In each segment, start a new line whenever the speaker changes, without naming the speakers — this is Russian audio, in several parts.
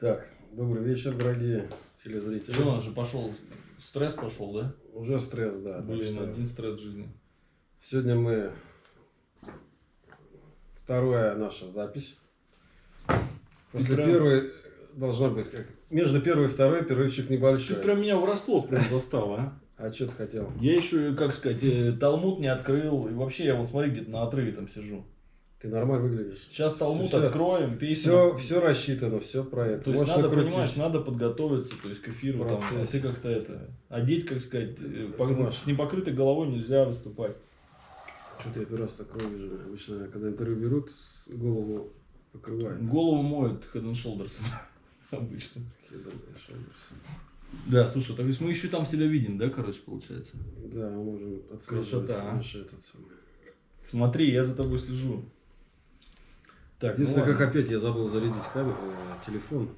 Так, добрый вечер, дорогие телезрители.
Что, у нас же пошел, стресс пошел, да?
Уже стресс, да.
Блин,
что
один стресс в жизни.
Сегодня мы... Вторая наша запись. После
Прям-
первой должна быть как... Между первой и второй перерывчик
Ты
небольшой.
прям меня врасплох прям застал, а?
А что ты хотел?
Я еще, как сказать, э, Талмуд не открыл. И вообще, я вот смотри, где-то на отрыве там сижу.
Ты нормально выглядишь.
Сейчас Талмуд
Всё-
откроем, песня.
Все, все рассчитано, все про это.
То есть
Можешь
надо,
накрутить.
понимаешь, надо подготовиться, то есть к эфиру, там, а ты как-то это, одеть, как сказать, э, по-
Понимаешь.
с непокрытой головой нельзя выступать.
Что-то я первый раз такое вижу. Обычно, когда интервью берут, голову покрывают.
Голову моют Head and Shoulders обычно.
Head and shoulders.
Да, слушай, то есть мы еще там себя видим, да, короче, получается?
Да, мы можем отслеживать
Красота, а.
наши этот самый.
Смотри, я за тобой слежу. Так, ну
Единственное, как
ладно.
опять я забыл зарядить камеру, э, телефон.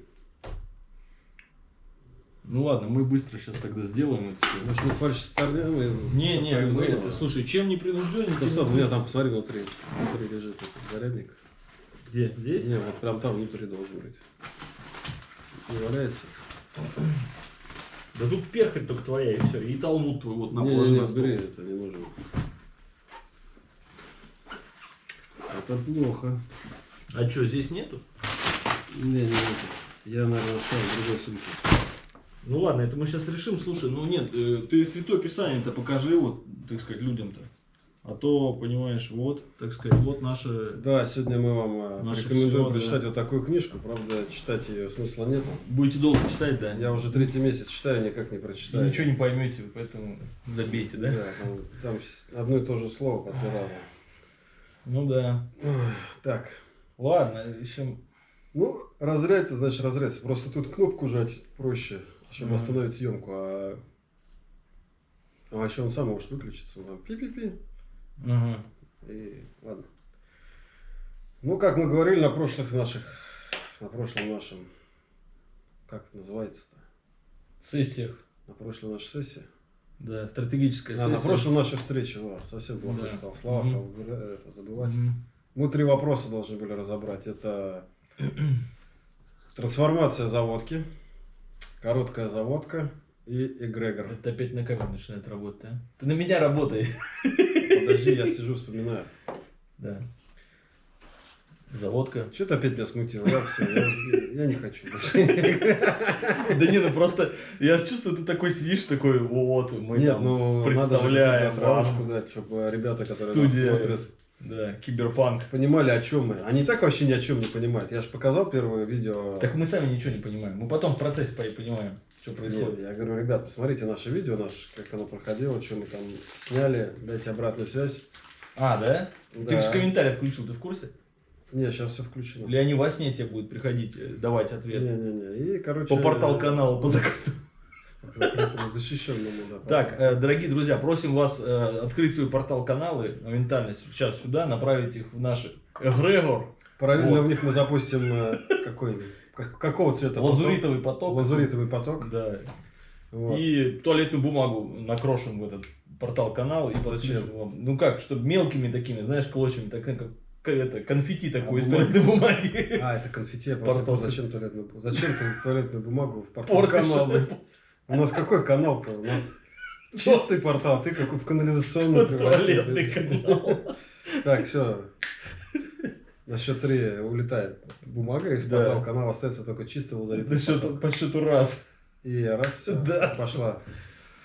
Ну ладно, мы быстро сейчас тогда сделаем это всё.
Может, мы фальш старнем из
Не, не,
из
мы это, слушай, чем не принужденнее,
Стоп, стоп, у
не
меня там, посмотри, внутри. Внутри лежит этот зарядник.
Где? Здесь?
Не, вот прям там внутри должен быть. Не валяется?
Да тут перхоть только твоя, и все. И талмуд твой вот на
не, не, не,
стол.
это не нужно. Это плохо.
А что, здесь нету?
Не, не, это. Я, наверное, оставил в другой сумке.
Ну ладно, это мы сейчас решим. Слушай, ну нет, э, ты Святое Писание-то покажи, вот, так сказать, людям-то. А то, понимаешь, вот, так сказать, вот наше...
Да, сегодня мы вам э, рекомендуем
всё,
прочитать
да.
вот такую книжку. Правда, читать ее смысла нет.
Будете долго читать, да?
Я уже третий месяц читаю, никак не
И
прочитаю.
ничего не поймете, поэтому забейте, да?
Да, там, там одно и то же слово по три раза.
Ну да.
Так,
Ладно, еще...
ну, разряется, значит разряется. Просто тут кнопку жать проще, чтобы
Мгм.
остановить съемку. А... а еще он сам может выключиться. он Там пи-пи-пи.
Ага.
И ладно. Ну, как мы говорили на прошлых наших, на прошлом нашем, как это называется-то?
Сессиях.
На прошлой нашей сессии.
Да, стратегическая
А, на
сессия.
прошлой нашей встрече, ладно, совсем плохо
Да.
стал. Слова
Мгм.
стал это, забывать.
Мгм.
Мы три вопроса должны были разобрать. Это трансформация заводки, короткая заводка и эгрегор.
Это опять на камеру начинает работать, а? Ты на меня работай.
Подожди, я сижу, вспоминаю.
Да. Заводка.
Что ты опять меня смутил? Я все, я, уже- я не хочу больше.
Да не, ну просто я чувствую, ты такой сидишь, такой, вот, мы
Нет, ну надо же
вам.
дать, чтобы ребята, которые нас смотрят,
Да, киберпанк.
понимали, о чем мы. Они так вообще ни о чем не понимают. Я же показал первое видео.
Так мы сами ничего не понимаем. Мы потом в процессе по- понимаем, что
Нет,
происходит.
я говорю, ребят, посмотрите наше видео, наше, как оно проходило, что мы там сняли, дайте обратную связь.
А, да? Ты
Да.
же комментарий отключил, ты в курсе?
Не, сейчас все включено.
Или они во сне тебе будут приходить э, давать ответ?
Не-не-не. И, короче...
По портал каналу, по закрытому.
Закрытому, защищенному, да.
Так, э, дорогие друзья, просим вас э, открыть свой портал каналы моментально сейчас сюда, направить их в наш эгрегор,
Параллельно
вот.
в них мы запустим э, какой-нибудь... как- Какого цвета?
лазуритовый поток.
Лазуритовый поток.
Да.
Вот.
И туалетную бумагу накрошим в этот портал канал и
Зачем?
вам. Ну как, чтобы мелкими такими, знаешь, клочьями, так как это, конфетти такой из
бумаги?
туалетной бумаги.
А, это конфетти. Я просто зачем туалетную, зачем ты туалетную бумагу в портал
Портишь.
Канал? У нас какой канал-то? У нас чистый портал, ты как в канализационный
Туалетный канал.
Так, все. На счет три улетает бумага из
Да.
портала канала, остается только чистый
Да что
поток.
по счету раз.
И раз, всё,
Да.
пошла.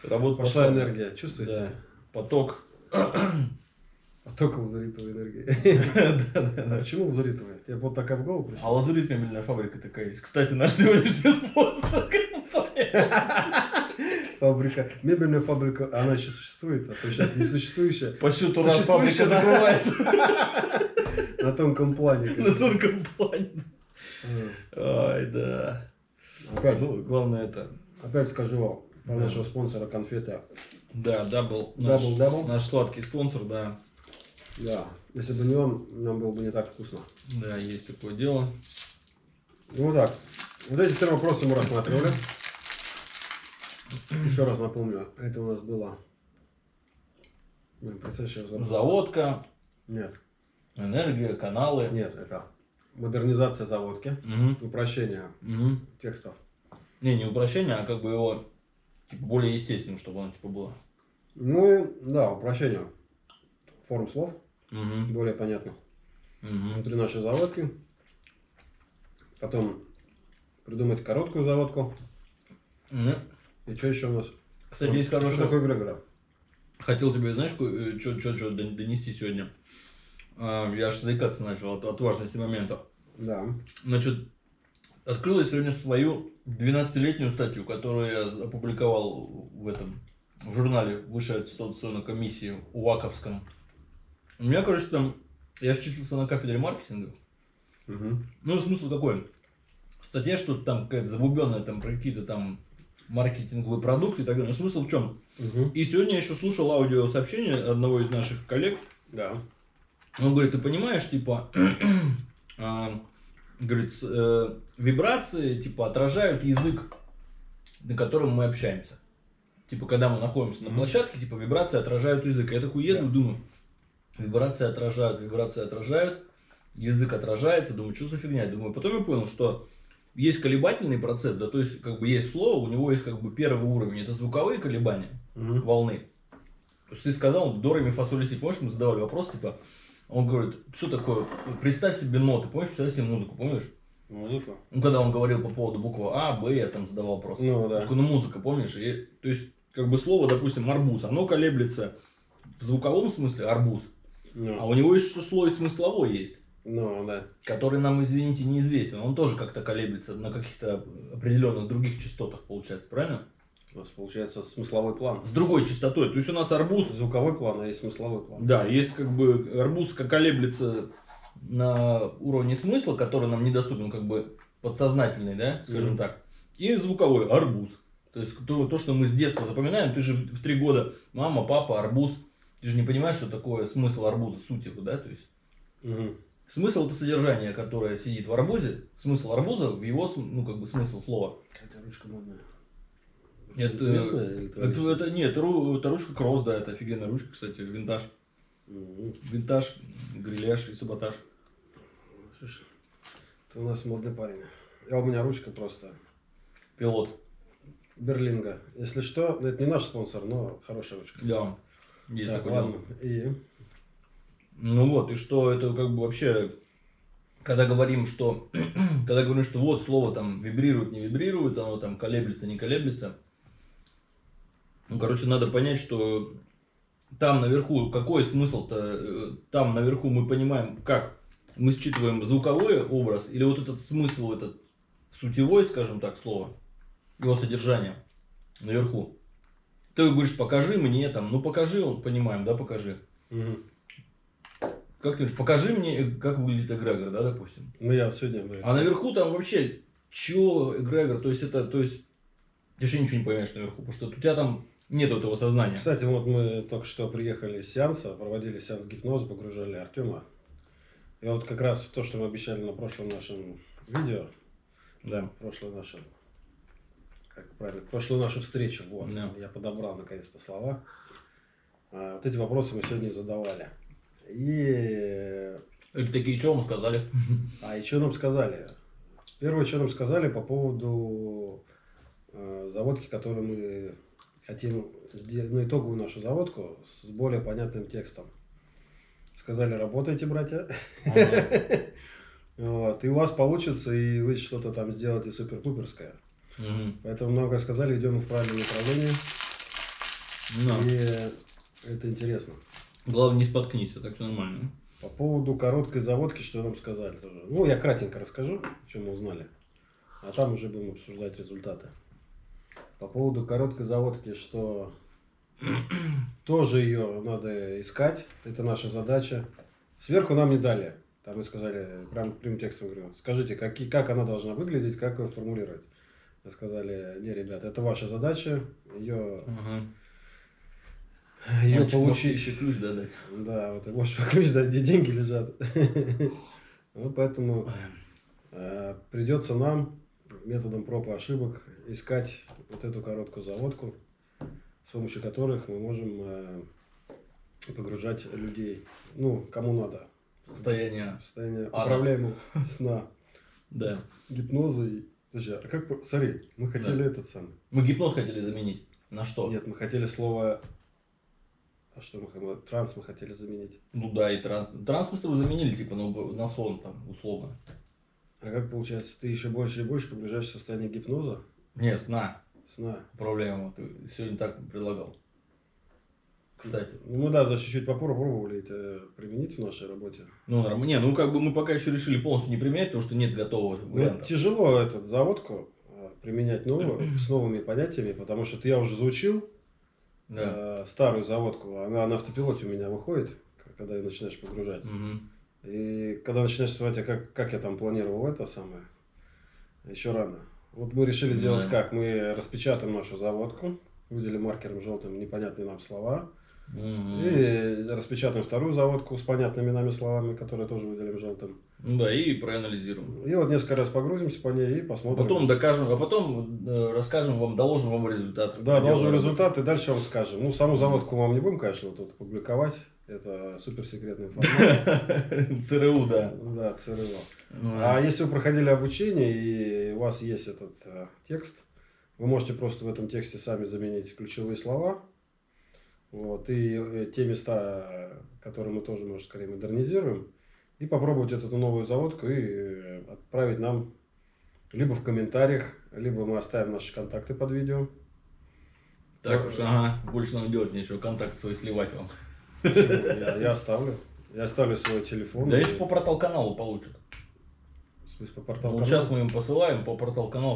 Работа
Пошла энергия. Чувствуете?
Да. Поток.
Поток лазаритовой энергии. Почему лазаритовая? Тебе вот такая в голову
А
пришла?
лазурит мебельная фабрика такая есть. Кстати, наш сегодняшний спонсор.
Фабрика. Мебельная фабрика, а она еще существует, а то сейчас несуществующая.
По счету раз
Существующая,
фабрика закрывается
На тонком плане.
на тонком плане.
А.
Ай, да.
Опять,
Ну, главное это.
опять скажу вам, про
Да.
нашего спонсора конфеты.
Да, double. наш-
Double, double?
Наш сладкий спонсор, да.
Да. Если бы не он, нам было бы не так вкусно.
Да, есть такое дело.
Ну вот так. Вот эти три вопроса мы рассматривали. Еще раз напомню, это у нас было... Блин.
Заводка,
Нет,
энергия, каналы.
нет, это модернизация заводки,
Мгм.
упрощение
Мгм.
текстов.
Не, не упрощение, а как бы его типа, более естественным, чтобы оно типа было.
Ну и, да, упрощение форм слов,
Мгм.
более понятных.
Мгм.
Внутри нашей заводки. Потом придумать короткую заводку.
Мгм.
И что еще у нас?
Кстати, есть
Что
хорошая...
такое Грегора?
Хотел тебе, знаешь, что донести сегодня? А, Я аж заикаться начал от, от важности момента.
Да.
Значит, открыл я сегодня свою 12-летнюю статью, которую я опубликовал в этом в журнале Высшей аттестационной комиссии УАКовском. У меня, короче, там, я же числился на кафедре маркетинга.
Мгм.
Ну, смысл какой? Статья что-то там какая-то забубенная, там про какие-то там маркетинговые продукты и так далее. Но смысл в чем?
Мгм.
И сегодня я еще слушал аудиосообщение одного из наших коллег,
Да.
Он говорит, ты понимаешь, типа, а, говорит, э, вибрации, типа, отражают язык, на котором мы общаемся. Типа, когда мы находимся на площадке, типа, вибрации отражают язык. Я такой еду,
Да.
думаю, вибрации отражают, вибрации отражают, язык отражается, думаю, что за фигня? Думаю, потом я понял, что есть колебательный процесс, да, то есть, как бы, есть слово, у него есть, как бы, первый уровень, это звуковые колебания,
Мгм.
волны. То есть ты сказал, до, ми, фа, соль, ля, си. Помнишь, мы задавали вопрос, типа, он говорит, что такое, представь себе ноты, помнишь, представь себе музыку, помнишь?
Музыка.
Ну, когда он говорил по поводу буквы А, Б, я там задавал вопрос.
Ну да.
Такой, ну, музыка, помнишь? И, то есть, как бы слово, допустим, арбуз, оно колеблется в звуковом смысле арбуз,
Ну,
а у него еще слой смысловой есть,
ну да.
который нам, извините, неизвестен. Он тоже как-то колеблется на каких-то определенных других частотах, получается, правильно?
У нас получается смысловой план.
С другой частотой. То есть у нас арбуз
Звуковой план, а есть смысловой план.
Да, есть как бы арбуз как колеблется на уровне смысла, который нам недоступен, как бы подсознательный, да, скажем
Мгм.
так. И звуковой арбуз. То есть то, то, что мы с детства запоминаем, ты же в три года мама, папа, арбуз. Ты же не понимаешь, что такое смысл арбуза, суть его, да, то есть.
Мгм.
Смысл это содержание, которое сидит в арбузе. Смысл арбуза в его, ну как бы смысл слова.
Какая ручка модная.
Это-
местная
Это,
личная?
это нет, это, ру- это ручка кросс, да, это офигенная ручка, кстати, винтаж.
Мгм.
Винтаж, гриляж и саботаж.
Слушай, ты у нас модный парень. А у меня ручка просто.
Пилот.
Берлинга. Если что, ну, это не наш спонсор, но хорошая ручка.
Да, есть
Так,
такое
ладно. И
Ну вот, и что это как бы вообще, когда говорим, что, когда говорим, что вот слово там вибрирует, не вибрирует, оно там колеблется, не колеблется. Ну, короче, надо понять, что там наверху, какой смысл-то, э, там наверху мы понимаем, как мы считываем звуковой образ, или вот этот смысл, этот сутевой, скажем так, слово, его содержание наверху. Ты говоришь, покажи мне там, ну покажи, он понимаем, да, покажи.
Мгм.
Как ты говоришь, покажи мне, э, как выглядит эгрегор, да, допустим.
Ну я сегодня. говорю,
А наверху там вообще, чё эгрегор, то есть это, то есть, ты вообще ничего не поймешь наверху, потому что у тебя там нет этого сознания.
Кстати, вот мы только что приехали с сеанса, проводили сеанс гипноза, погружали Артема. И вот как раз то, что мы обещали на прошлом нашем видео,
Да.
прошлую нашу, как правильно, прошлую нашу встречу, вот,
Да.
я подобрал наконец-то слова. А, вот эти вопросы мы сегодня задавали. И,
Эти такие, что вам сказали?
а и что нам сказали? Первое, что нам сказали по поводу э, заводки, которую мы хотим сделать, ну, итоговую нашу заводку с более понятным текстом. Сказали, работайте, братья.
Ага.
Вот, и у вас получится, и вы что-то там сделаете супер-пуперское.
Мгм.
Поэтому нам, как сказали, идем в правильном направлении.
Да.
И это интересно.
Главное, не споткнись, а так все нормально.
По поводу короткой заводки, что нам сказали тоже. Ну, я кратенько расскажу, что мы узнали. А там уже будем обсуждать результаты. По поводу короткой заводки, что тоже ее надо искать. Это наша задача. Сверху нам не дали. Там мы сказали, прям прямым текстом говорю, скажите, какие, как она должна выглядеть, как ее формулировать. Сказали, не, ребят, это ваша задача, ее,
Ага.
ее
Мальчик
получить.
еще ключ дать.
Да, вот ты можешь ключ дать, где деньги лежат. Вот поэтому э, придется нам методом проб и ошибок искать вот эту короткую заводку, с помощью которых мы можем э, погружать людей, ну, кому надо. Состояние
Ада.
управляемого сна,
Да.
гипноза и... Подожди, а как... Смотри, мы хотели этот самый...
Мы гипноз хотели заменить. На что?
Нет, мы хотели слово... А что мы хотели? Транс мы хотели заменить.
Ну да, и транс. Транс мы с тобой заменили, типа, на, уб- на сон, там, условно.
А как получается, ты еще больше и больше погружаешься в состояние гипноза,
Не, сна.
сна?
Управляемого. Ты сегодня так предлагал. Кстати.
Ну, мы, да, даже чуть-чуть попробовали это применить в нашей работе.
Ну, Не, ну как бы мы пока еще решили полностью не применять, потому что нет готового
Ну,
варианта.
тяжело этот заводку э, применять новую, с новыми понятиями, потому что я уже заучил
Да.
э, старую заводку, она на автопилоте у меня выходит, когда начинаешь погружать.
Мгм.
И когда начинаешь вспоминать, а как, как я там планировал это самое, еще рано. Вот мы решили сделать
Да.
как? Мы распечатаем нашу заводку, выделим маркером желтым непонятные нам слова,
Мгм.
и распечатаем вторую заводку с понятными нами словами, которые тоже выделим желтым.
Ну да, и проанализируем.
И вот несколько раз погрузимся по ней и посмотрим.
потом докажем, а потом э, расскажем вам, доложим вам результат.
Да,
Дело
результат, и дальше вам скажем. Ну, саму заводку вам не будем, конечно, тут публиковать. Это суперсекретная информация.
ЦРУ, да.
Да, ЦРУ.
Ну,
А если вы проходили обучение и у вас есть этот э, текст, вы можете просто в этом тексте сами заменить ключевые слова. Вот, и э, те места, которые мы тоже, может, скорее модернизируем, и попробовать эту новую заводку и э, отправить нам либо в комментариях, либо мы оставим наши контакты под видео.
Так уж, ага, больше нам делать нечего, контакт свой сливать вам.
Я, я оставлю. Я оставлю свой телефон.
Да
И-
еще по портал каналу получат.
В смысле, по порталу
Вот
канала?
сейчас мы им посылаем, по портал каналу